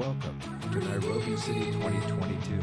Welcome to Nairobi City 2022.